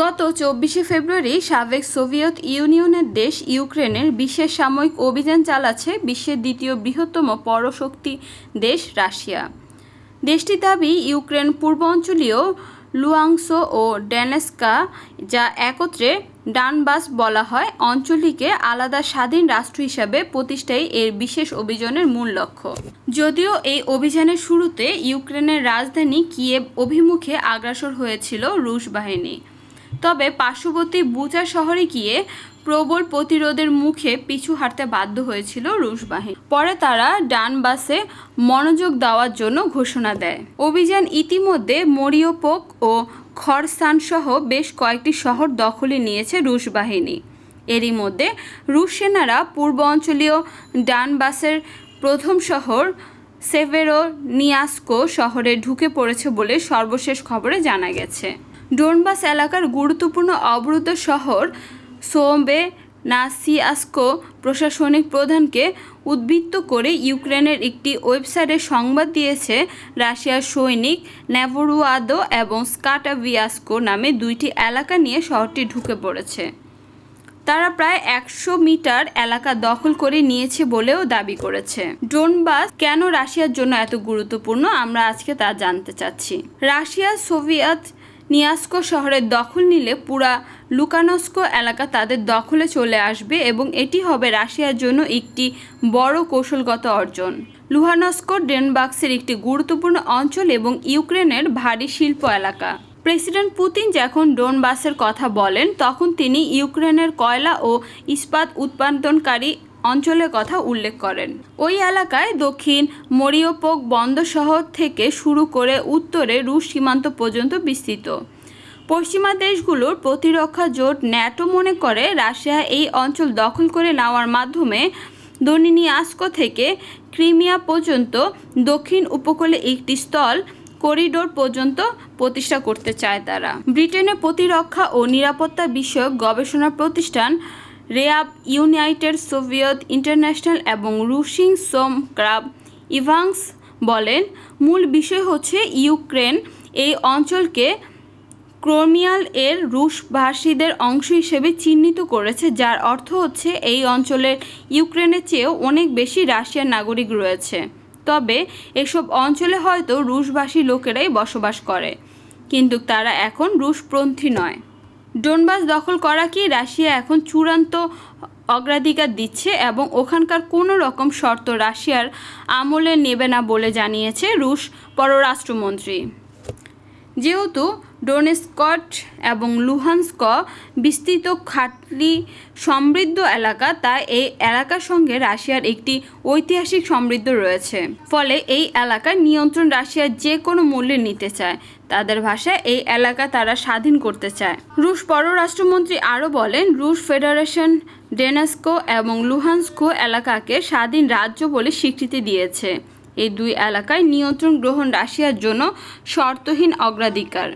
গত চব্বিশে ফেব্রুয়ারি সাবেক সোভিয়েত ইউনিয়নের দেশ ইউক্রেনের বিশেষ সাময়িক অভিযান চালাচ্ছে বিশ্বের দ্বিতীয় বৃহত্তম পরশক্তি দেশ রাশিয়া। দেশটির দাবি, ইউক্রেন পূর্বাঞ্চলীয় লুয়াংসো ও ডেনেস্কা, যা একত্রে ডানবাস বলা হয়, অঞ্চলটিকে আলাদা স্বাধীন রাষ্ট্র হিসাবে প্রতিষ্ঠাই এর বিশেষ অভিযানের মূল লক্ষ্য। যদিও এই অভিযানের শুরুতে ইউক্রেনের রাজধানী কিয়েভ অভিমুখে আগ্রাসর হয়েছিল রুশ বাহিনী। তবে পার্শ্ববর্তী বুচা শহরে গিয়ে প্রবল প্রতিরোধের মুখে পিছু হাঁটতে বাধ্য হয়েছিল রুশ বাহিনী। পরে তারা ডানবাসে মনোযোগ দেওয়ার জন্য ঘোষণা দেয়। অভিযান ইতিমধ্যে মরিওপোক ও খরসান সহ বেশ কয়েকটি শহর দখলে নিয়েছে রুশ বাহিনী। এরই মধ্যে রুশ সেনারা পূর্ব অঞ্চলীয় ডানবাসের প্রথম শহর সেভেরো নিয়াস্কো শহরে ঢুকে পড়েছে বলে সর্বশেষ খবরে জানা গেছে। ডোনবাস এলাকার গুরুত্বপূর্ণ অবরুদ্ধ শহর সোম্বে নাসিয়াস্কো প্রশাসনিক প্রধানকে উদ্বৃত্ত করে ইউক্রেনের একটি ওয়েবসাইটে সংবাদ দিয়েছে, রাশিয়ার সৈনিক নেভরুয়াদো এবং স্কাটাভিয়াস্কো নামে দুইটি এলাকা নিয়ে শহরটি ঢুকে পড়েছে। তারা প্রায় একশো মিটার এলাকা দখল করে নিয়েছে বলেও দাবি করেছে। ডোনবাস কেন রাশিয়ার জন্য এত গুরুত্বপূর্ণ আমরা আজকে তা জানতে চাচ্ছি। রাশিয়া সোভিয়েত নিয়াস্কো শহরের দখল নিলে পুরা লুকানস্কো এলাকা তাদের দখলে চলে আসবে এবং এটি হবে রাশিয়ার জন্য একটি বড় কৌশলগত অর্জন। লুহানস্কো ডেনবাক্সের একটি গুরুত্বপূর্ণ অঞ্চল এবং ইউক্রেনের ভারী শিল্প এলাকা। প্রেসিডেন্ট পুতিন যখন ডোনবাসের কথা বলেন, তখন তিনি ইউক্রেনের কয়লা ও ইস্পাত উৎপাদনকারী অঞ্চলের কথা উল্লেখ করেন। ওই এলাকায় দক্ষিণ মরিওপোক বন্দর শহর থেকে শুরু করে উত্তরে রুশ সীমান্ত পর্যন্ত বিস্তৃত। পশ্চিমা দেশগুলোর প্রতিরক্ষা জোট ন্যাটো মনে করে রাশিয়া এই অঞ্চল দখল করে নেওয়ার মাধ্যমে দনিনিয়াস্কো থেকে ক্রিমিয়া পর্যন্ত দক্ষিণ উপকূলে একটি স্থল করিডোর পর্যন্ত প্রতিষ্ঠা করতে চায় তারা। ব্রিটেনের প্রতিরক্ষা ও নিরাপত্তা বিষয়ক গবেষণা প্রতিষ্ঠান রেয়াব ইউনাইটেড সোভিয়েত ইন্টারন্যাশনাল এবং রুশিং সোম ক্রাব ইভাংস বলেন, মূল বিষয় হচ্ছে ইউক্রেন এই অঞ্চলকে ক্রোমিয়াল এর রুশভাষীদের অংশ হিসেবে চিহ্নিত করেছে, যার অর্থ হচ্ছে এই অঞ্চলের ইউক্রেনের চেয়েও অনেক বেশি রাশিয়ার নাগরিক রয়েছে। তবে এসব অঞ্চলে হয়তো রুশভাষী লোকেরাই বসবাস করে, কিন্তু তারা এখন রুশপন্থী নয়। ডোনবাস দখল করা কি রাশিয়া এখন চূড়ান্ত অগ্রাধিকার দিচ্ছে এবং ওখানকার কোনো রকম শর্ত রাশিয়ার আমলে নেবে না বলে জানিয়েছে রুশ পররাষ্ট্রমন্ত্রী। যেহেতু ডোনেস্কট এবং লুহানস্ক বিস্তৃত খাটলি সমৃদ্ধ এলাকা, তাই এই এলাকার সঙ্গে রাশিয়ার একটি ঐতিহাসিক সমৃদ্ধ রয়েছে। ফলে এই এলাকার নিয়ন্ত্রণ রাশিয়ার যে কোনো মূল্যে নিতে চায়। তাদের ভাষায় এই এলাকা তারা স্বাধীন করতে চায়। রুশ পররাষ্ট্রমন্ত্রী আরও বলেন, রুশ ফেডারেশন ডেনাস্কো এবং লুহানস্কো এলাকাকে স্বাধীন রাজ্য বলে স্বীকৃতি দিয়েছে। এই দুই এলাকায় নিয়ন্ত্রণ গ্রহণ রাশিয়ার জন্য শর্তহীন অগ্রাধিকার।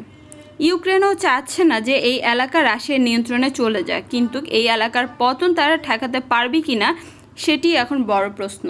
ইউক্রেনও চাচ্ছে না যে এই এলাকা রাশিয়ার নিয়ন্ত্রণে চলে যায় কিন্তু এই এলাকার পতন তারা ঠেকাতে পারবে কি না সেটি এখন বড় প্রশ্ন।